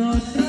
not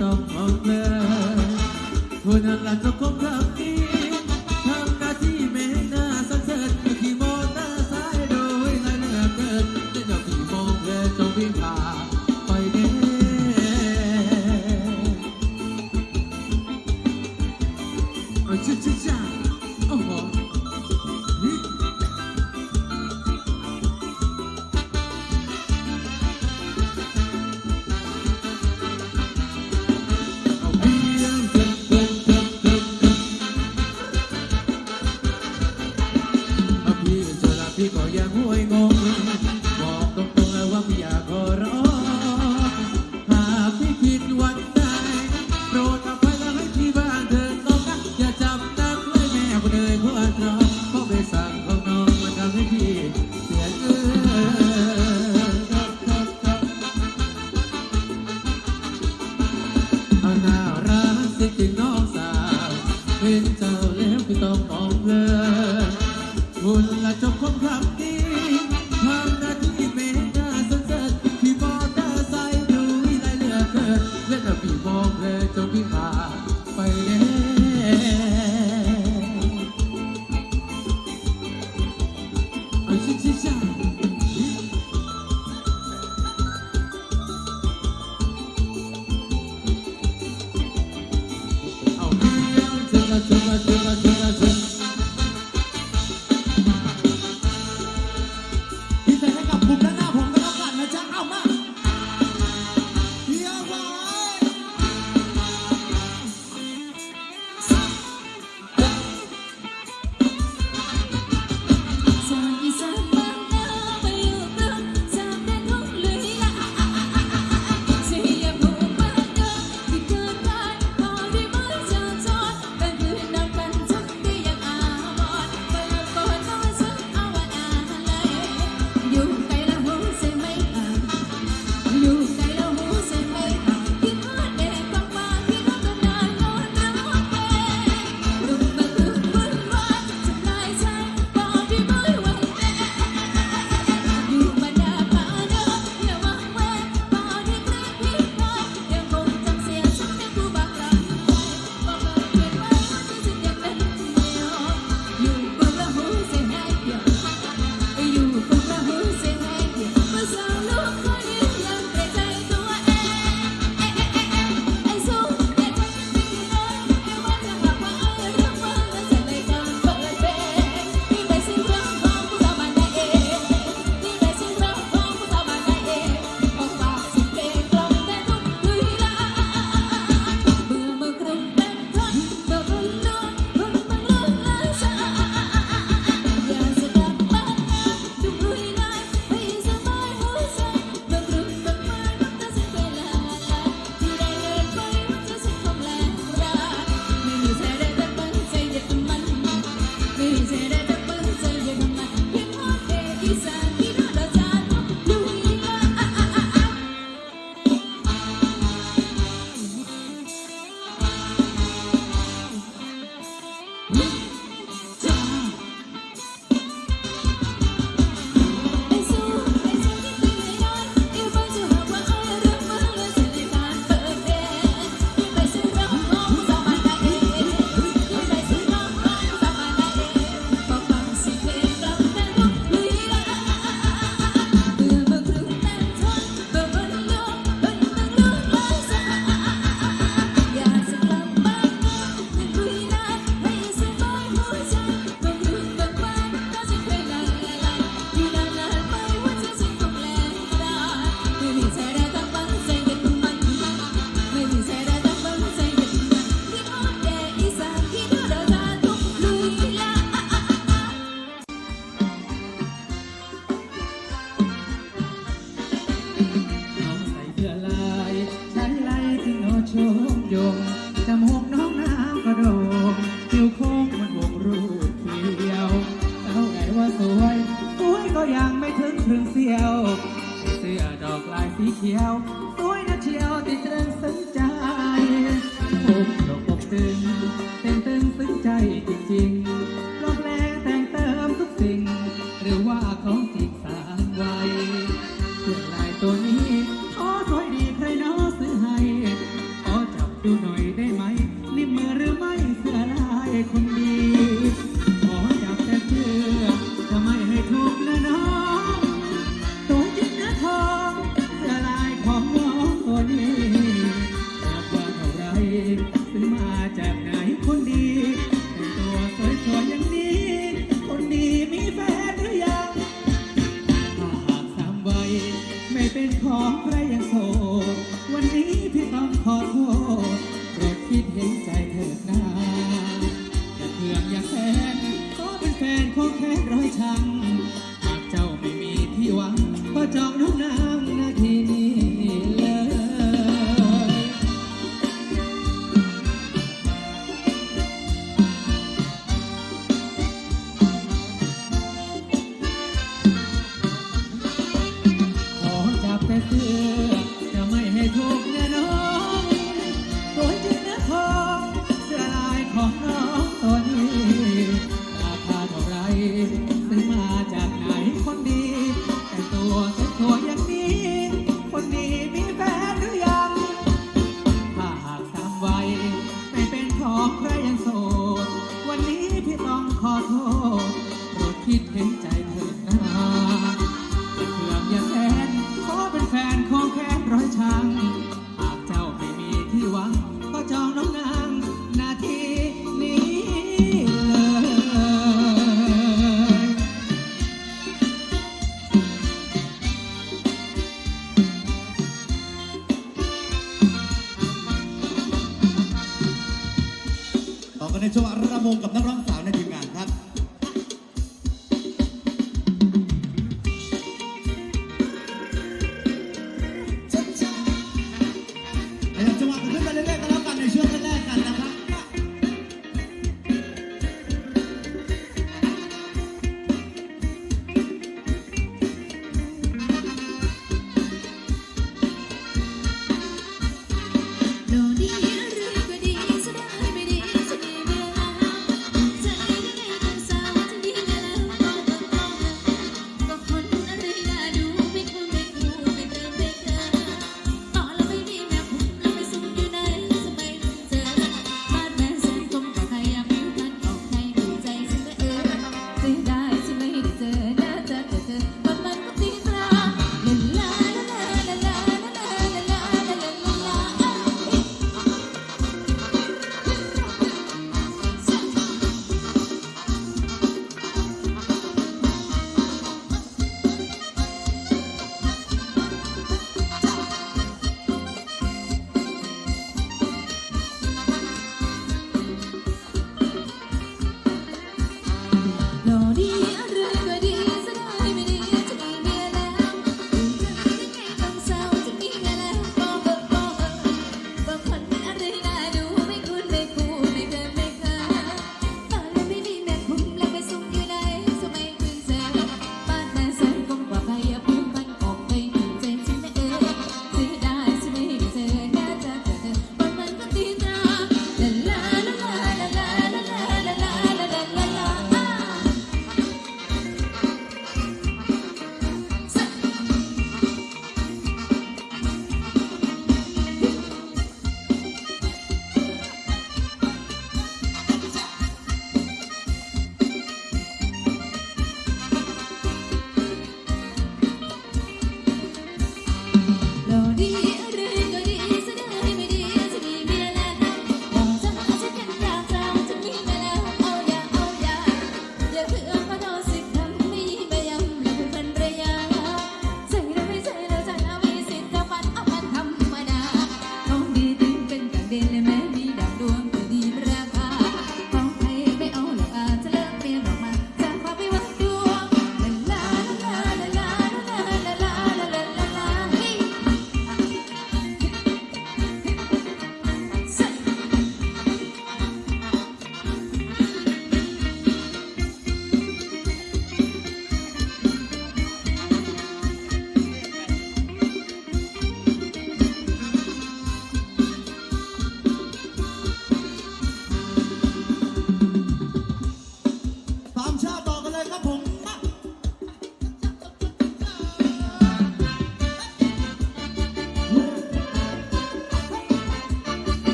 tộc hồng lên thôi nàng là cho công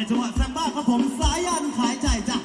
ในจังหวะแซมบ้าครับผมสายันขายใจจ้ะ